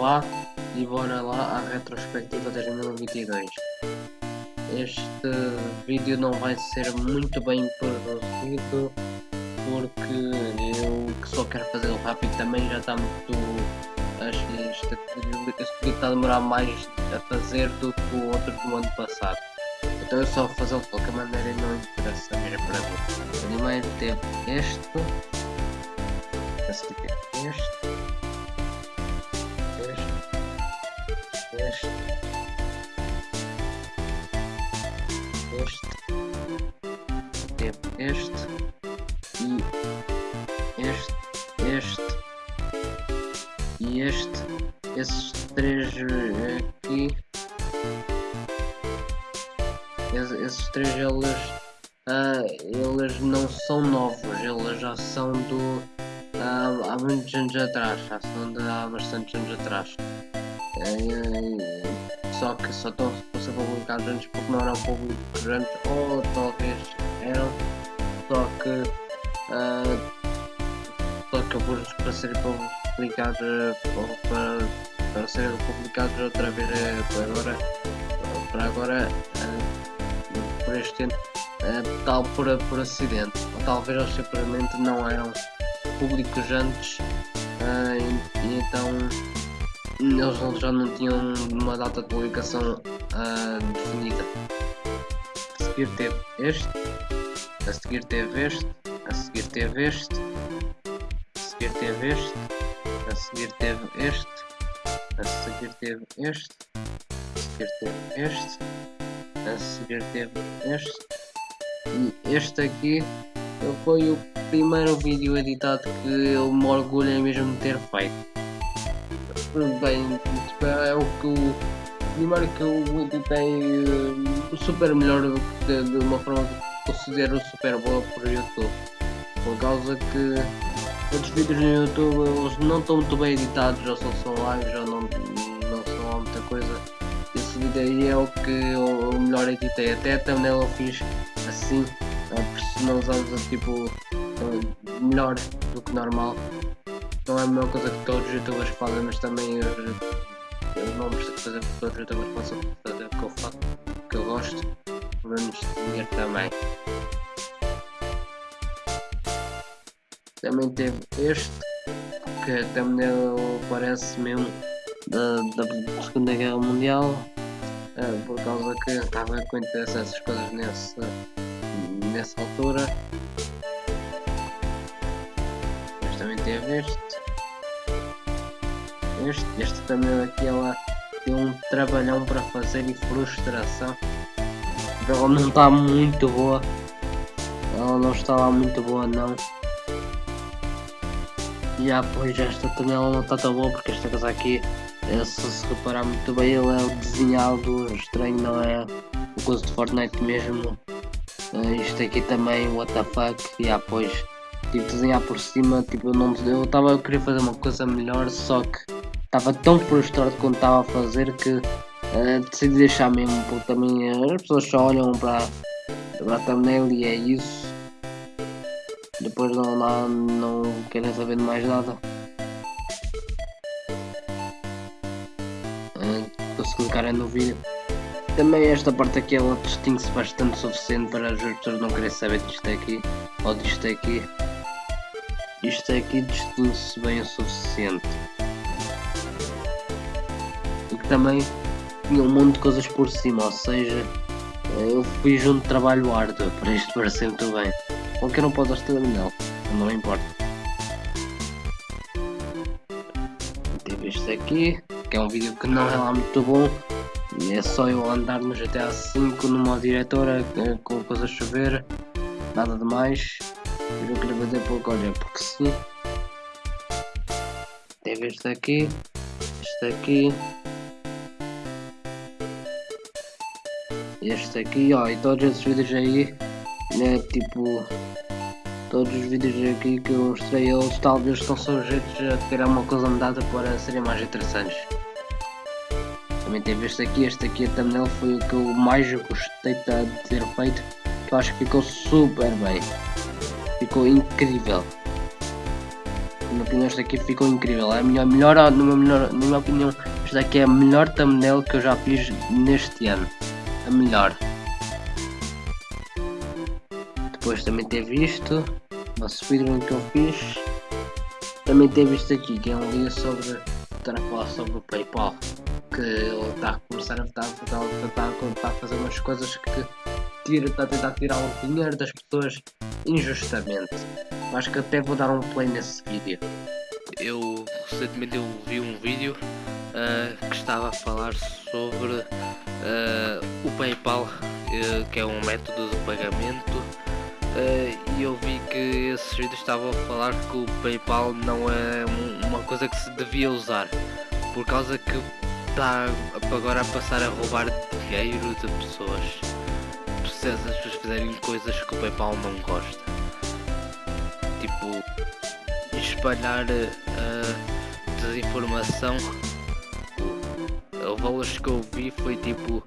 lá e bora lá à retrospectiva 2022. Este vídeo não vai ser muito bem produzido porque eu que só quero fazê-lo rápido também já está muito este vídeo está a demorar mais a fazer do que o outro do ano passado. Então eu só vou fazê-lo de qualquer maneira e não interessa mesmo para mim. Primeiro teve este, este, esses três eles, uh, eles não são novos, eles já são do uh, há muitos anos atrás, já são de há bastantes anos atrás. Uh, só que só estão a ser publicados antes porque não eram públicos antes, ou talvez eram, só que só que alguns para serem publicados para, para serem publicados outra vez para agora para agora por este ano uh, tal por, por acidente, ou talvez eles simplesmente não eram públicos antes uh, e, e, então eles já não tinham uma data de publicação uh, definida. A seguir teve este, a seguir teve este, a seguir teve este, a seguir teve este, a seguir teve este, a seguir teve este, a seguir teve este teve este. E este aqui foi o primeiro vídeo editado que eu me orgulho mesmo de ter feito. Bem, é o que o primeiro que eu editei uh, super melhor de, de, uma forma que considero super boa por YouTube. Por causa que outros vídeos no YouTube não estão muito bem editados ou só são lives ou não, vídeo aí é o que eu melhor editei. Até a thumbnail eu fiz assim, personalizando tipo melhor do que normal. Não é a mesma coisa que todos os youtubers fazem, mas também eu, eu não preciso fazer porque todos os youtubers possam fazer o que eu faço, o que eu gosto, menos dinheiro também. Também teve este, que a thumbnail parece mesmo da, da Segunda Guerra Mundial uh, por causa que estava a acontecer essas coisas nesse, nessa altura. Mas também teve este. Este, este também aqui ela tem um trabalhão para fazer e frustração. Ela não está muito boa. Ela não está lá muito boa não. E ah, pois esta também ela não está tão boa porque esta casa aqui se se reparar muito bem, ele é o desenhado estranho, não é o coisa de Fortnite mesmo. Uh, isto aqui também, what the fuck, e yeah, pois, tipo, desenhar por cima, tipo, eu não eu estava a querer fazer uma coisa melhor, só que estava tão frustrado quando estava a fazer que uh, decidi deixar mesmo, porque também uh, as pessoas só olham para a thumbnail e é isso. Depois não, não, não querem saber de mais nada. Clicarem no vídeo. Também esta parte aqui ela distingue-se bastante suficiente para as pessoas não querem saber disto aqui ou disto aqui. Isto aqui distingue-se bem o suficiente. E que também tinha um monte de coisas por cima, ou seja, eu fiz um trabalho árduo para isto parecer muito bem. Qualquer um pode estar não, não importa. Teve este aqui que é um vídeo que não é lá muito bom é só eu andar no GTA V numa diretora com coisas a chover, nada de mais. Eu queria fazer porque olha, porque sim. Teve este aqui, este aqui, este aqui, ó, e todos esses vídeos aí, né, tipo, todos os vídeos aqui que eu mostrei, eles talvez estão sujeitos a ter alguma coisa mudada para serem mais interessantes. Também teve este aqui, este aqui a thumbnail foi o que eu mais gostei de ter feito, eu acho que ficou super bem, ficou incrível. Na minha opinião, esta aqui ficou incrível. É a minha melhor, numa melhor, na minha opinião, esta aqui é a melhor thumbnail que eu já fiz neste ano. A melhor. Depois também teve isto. Uma speedrun que eu fiz. Também teve isto aqui, que é um dia sobre. Estar a falar sobre o PayPal. Que ele está a começar a, está, está a fazer umas coisas que tira, está a tentar tirar o dinheiro das pessoas injustamente. Acho que até vou dar um play nesse vídeo. Eu recentemente eu vi um vídeo uh, que estava a falar sobre uh, o PayPal, uh, que é um método de pagamento. E eu vi que esses vídeos estavam a falar que o PayPal não é uma coisa que se devia usar, por causa que está agora a passar a roubar dinheiro de pessoas. Se as pessoas fizerem coisas que o PayPal não gosta espalhar a desinformação. O valor que eu vi foi tipo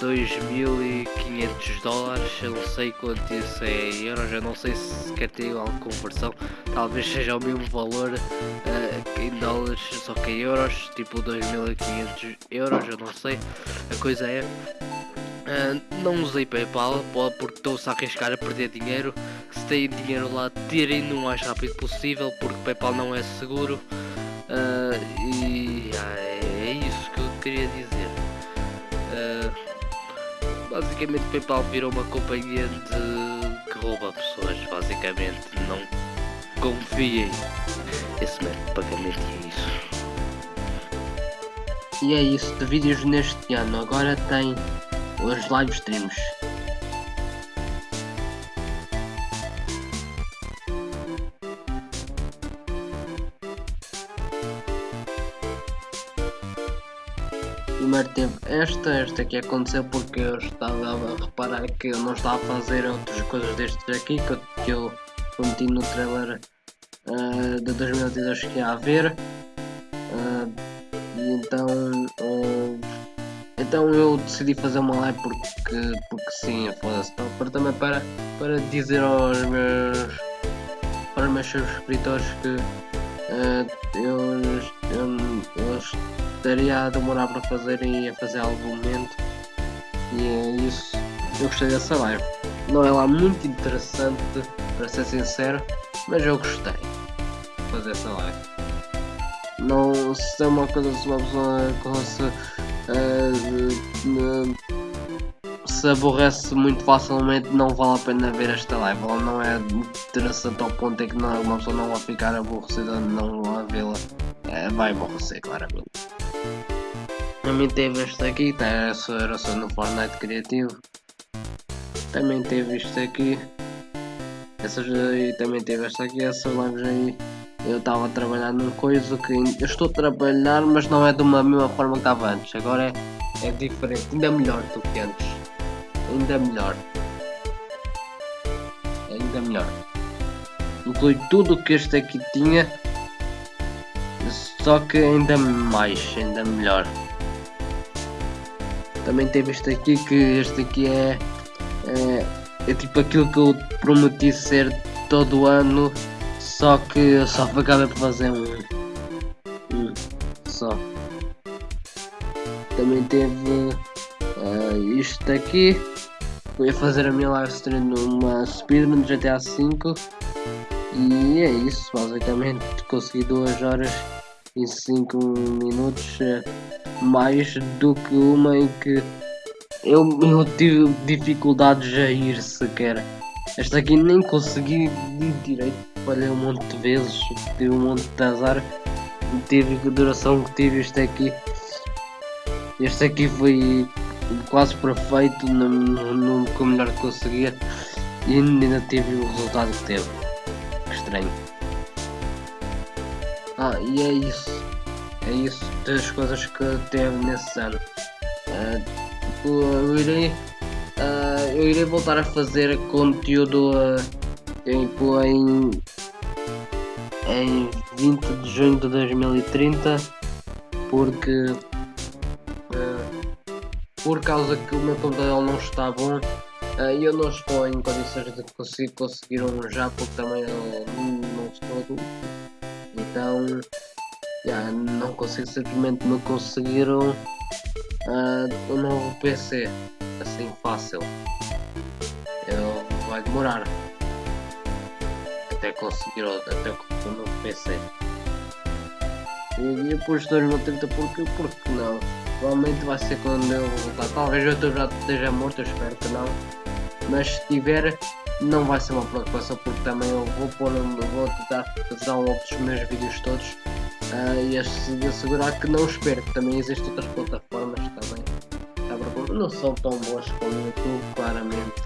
2.500 dólares, eu não sei quanto isso é em euros, eu não sei se quer ter alguma conversão, talvez seja o mesmo valor uh, em dólares, só que em euros, tipo 2.500 euros, eu não sei. A coisa é, uh, não usei PayPal porque estou-se a arriscar a perder dinheiro se têm dinheiro lá, tirem o mais rápido possível, porque PayPal não é seguro. Uh, e ah, é isso que eu queria dizer. Basicamente, PayPal virou uma companhia de que rouba pessoas. Basicamente, não confiem. Esse método de pagamento é isso. E é isso de vídeos neste ano. Agora tem os live streams. Primeiro teve esta, esta que aconteceu porque eu estava a reparar que eu não estava a fazer outras coisas destes aqui que eu, que eu prometi no trailer uh, de 2022 que ia haver. Uh, e então uh, então eu decidi fazer uma live porque, porque sim, foda-se, então, para também para, para dizer aos meus para meus subscritores que eu, eu, eu estaria a demorar para fazer e a fazer algum momento. E é isso. Eu gostei dessa live. Não é lá muito interessante para ser sincero mas eu gostei de fazer essa live. Não se é uma coisa se uma pessoa se, uh, se aborrece muito facilmente não vale a pena ver esta live. Ela não é interessante ao ponto em que não, uma pessoa não vai ficar aborrecida não a vê-la. É, vai aborrecer claramente também teve este aqui, tá, era só, no Fortnite criativo. Também teve isto aqui. Essas aí também teve esta aqui, essas lives aí. Eu estava a trabalhar num coisa que eu estou a trabalhar, mas não é de uma mesma forma que estava antes. Agora é, é diferente, ainda melhor do que antes. Ainda melhor. Ainda melhor. Inclui tudo o que este aqui tinha. Só que ainda mais, ainda melhor. Também teve este aqui que este aqui é, é, é tipo aquilo que eu prometi ser todo ano, só que só acabei por fazer um, um só. Também teve uh, isto aqui. Fui fazer a minha live stream numa speedrun de GTA V e é isso, basicamente consegui 2 horas e 5 minutos. Uh, mais do que uma em que eu, eu tive dificuldades a ir sequer. Esta aqui nem consegui ir direito, falhei um monte de vezes, tive um monte de azar, tive a duração que tive este aqui. Este aqui foi quase perfeito no, no, no, o melhor que conseguia e ainda tive o resultado que teve. Que estranho. Ah, e é isso é isso das coisas que teve nesse ano. Uh, eu irei uh, eu irei voltar a fazer conteúdo uh, em em 20 de junho de 2030 porque por causa que o meu computador não está bom e eu não estou em condições de conseguir conseguir um já porque também yeah, não consigo simplesmente me conseguiram uh, um novo PC assim fácil. Eu, vai demorar até conseguir até conseguir um novo PC. E depois de 2030 porque, porque não? Provavelmente vai ser quando eu voltar. Talvez YouTube já esteja morto, eu espero que não. Mas se tiver, não vai ser uma preocupação porque também eu vou pôr, vou tentar fazer outros meus vídeos todos uh, e assegurar que não espero que também existem outras plataformas também. Tá, não são tão boas como o YouTube claramente.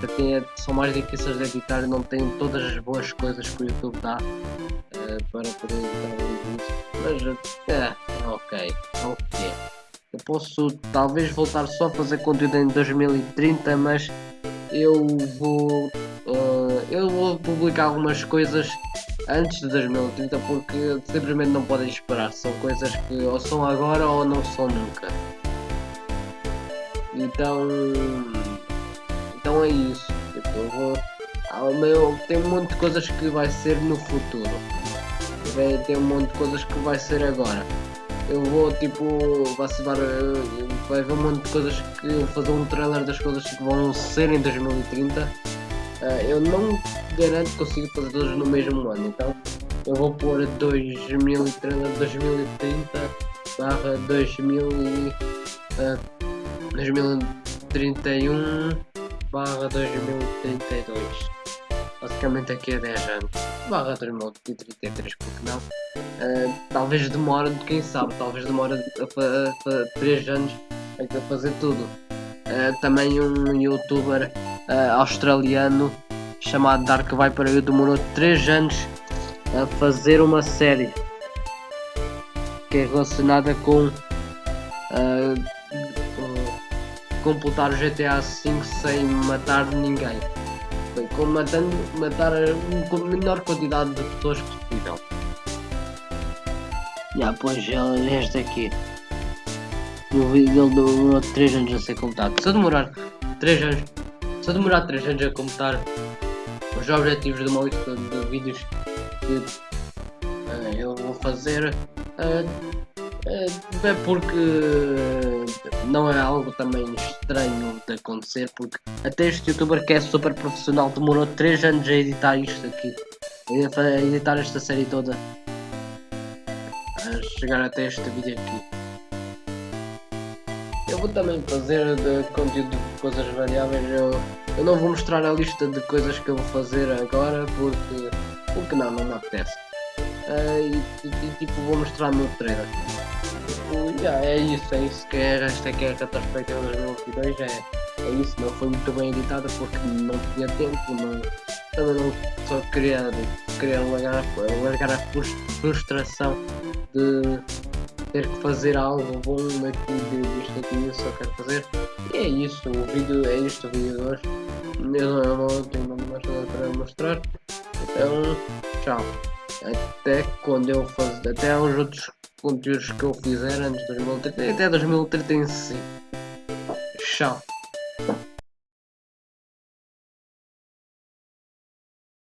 Porque é, são mais difíceis de editar e não têm todas as boas coisas que o YouTube dá uh, para poder editar vídeos. Mas é, é ok, é o que é eu posso talvez voltar só a fazer conteúdo em 2030 mas eu vou uh, eu vou publicar algumas coisas antes de 2030 porque simplesmente não podem esperar. São coisas que ou são agora ou não são nunca. Então então é isso. Eu vou ao meu tem um monte de coisas que vai ser no futuro. Tem um monte de coisas que vai ser agora eu vou tipo vacilar, eh, vai haver um monte de coisas que eu vou fazer um trailer das coisas que vão ser em 2030. Uh, eh, eu não garanto que consigo fazer todas no mesmo ano, então eu vou pôr 2030, 2030 barra 2000 e, uh, 2031 barra 2032 basicamente aqui a 10 anos barra 2033 porque não uh, talvez demore, quem sabe, talvez demore a, a, a 3 anos a fazer tudo uh, também um youtuber uh, australiano chamado Dark Viper eu demorou 3 anos a fazer uma série que é relacionada com completar o GTA V sem matar ninguém com matando, matar a menor quantidade de pessoas possível. Já, pois este aqui. O vídeo dele demorou 3 anos a ser completado. Se eu demorar 3 anos, se eu demorar 3 anos a completar os objetivos de uma lista de vídeos que uh, eu vou fazer, uh, é porque não é algo também estranho de acontecer, porque até este youtuber que é super profissional demorou 3 anos a editar isto aqui, a editar esta série toda, a chegar até este vídeo aqui. Eu vou também fazer de conteúdo de coisas variáveis, eu, eu não vou mostrar a lista de coisas que eu vou fazer agora, porque, porque não, não me apetece. Uh, e, e, tipo vou mostrar no trailer yeah, é isso, é isso que é, esta que é a retrospectiva 2022, é, é isso, não foi muito bem editada porque não tinha tempo, não, também não só queria, queria largar, largar a frustração de ter que fazer algo bom aqui disto aqui, eu só quero fazer. E é isso, o vídeo é isto, o vídeo de hoje. Eu, eu não tenho mais nada para mostrar. Então, tchau. Até quando eu fazer, até os outros conteúdos que eu fizer antes de 2030 até 2035. Tchau.